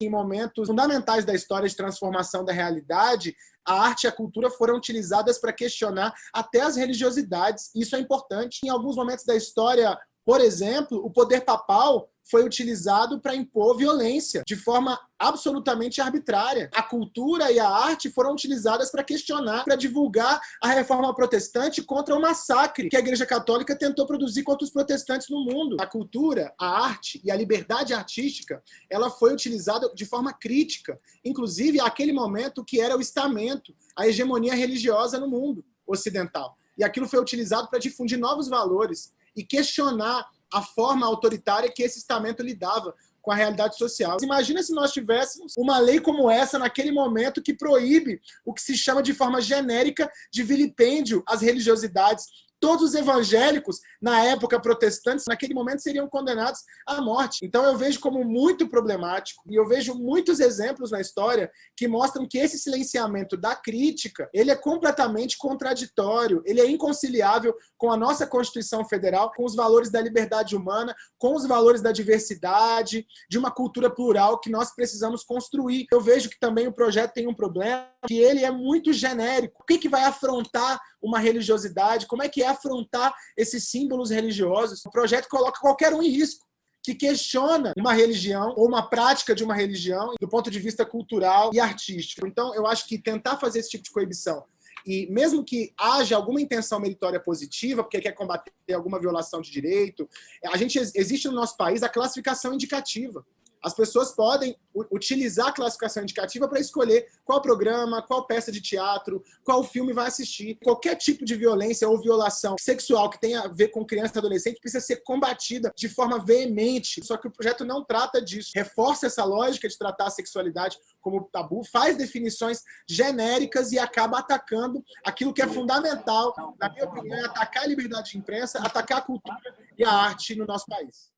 em momentos fundamentais da história de transformação da realidade, a arte e a cultura foram utilizadas para questionar até as religiosidades. Isso é importante. Em alguns momentos da história, por exemplo, o poder papal foi utilizado para impor violência de forma absolutamente arbitrária. A cultura e a arte foram utilizadas para questionar, para divulgar a reforma protestante contra o massacre que a Igreja Católica tentou produzir contra os protestantes no mundo. A cultura, a arte e a liberdade artística, ela foi utilizada de forma crítica, inclusive aquele momento que era o estamento, a hegemonia religiosa no mundo ocidental. E aquilo foi utilizado para difundir novos valores e questionar a forma autoritária que esse estamento lidava com a realidade social. Imagina se nós tivéssemos uma lei como essa naquele momento que proíbe o que se chama de forma genérica de vilipêndio às religiosidades todos os evangélicos, na época protestantes, naquele momento seriam condenados à morte. Então eu vejo como muito problemático, e eu vejo muitos exemplos na história que mostram que esse silenciamento da crítica, ele é completamente contraditório, ele é inconciliável com a nossa Constituição Federal, com os valores da liberdade humana, com os valores da diversidade, de uma cultura plural que nós precisamos construir. Eu vejo que também o projeto tem um problema, que ele é muito genérico. O que, que vai afrontar uma religiosidade? Como é que é afrontar esses símbolos religiosos? O projeto coloca qualquer um em risco que questiona uma religião ou uma prática de uma religião do ponto de vista cultural e artístico. Então, eu acho que tentar fazer esse tipo de coibição e mesmo que haja alguma intenção meritória positiva, porque quer combater alguma violação de direito, a gente existe no nosso país a classificação indicativa. As pessoas podem utilizar a classificação indicativa para escolher qual programa, qual peça de teatro, qual filme vai assistir. Qualquer tipo de violência ou violação sexual que tenha a ver com criança e adolescente precisa ser combatida de forma veemente. Só que o projeto não trata disso. Reforça essa lógica de tratar a sexualidade como tabu, faz definições genéricas e acaba atacando aquilo que é fundamental, na minha opinião, é atacar a liberdade de imprensa, atacar a cultura e a arte no nosso país.